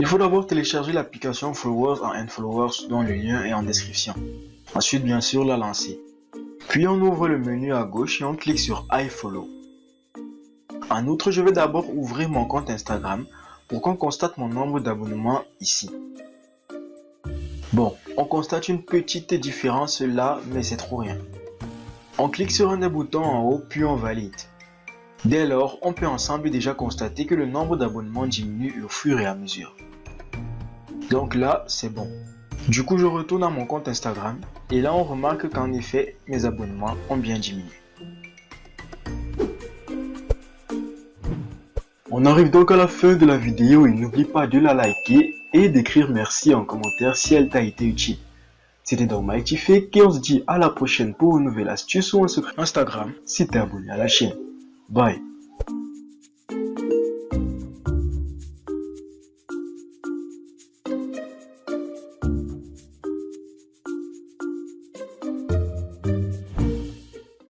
Il faut d'abord télécharger l'application Followers en Followers dont le lien est en description. Ensuite, bien sûr, la lancer. Puis on ouvre le menu à gauche et on clique sur iFollow. En outre, je vais d'abord ouvrir mon compte Instagram pour qu'on constate mon nombre d'abonnements ici. Bon, on constate une petite différence là, mais c'est trop rien. On clique sur un des boutons en haut, puis on valide. Dès lors, on peut ensemble déjà constater que le nombre d'abonnements diminue au fur et à mesure. Donc là, c'est bon. Du coup, je retourne à mon compte Instagram et là, on remarque qu'en effet, mes abonnements ont bien diminué. On arrive donc à la fin de la vidéo et n'oublie pas de la liker et d'écrire merci en commentaire si elle t'a été utile. C'était donc Mighty Fake et on se dit à la prochaine pour une nouvelle astuce ou un secret Instagram si t'es abonné à la chaîne. Bye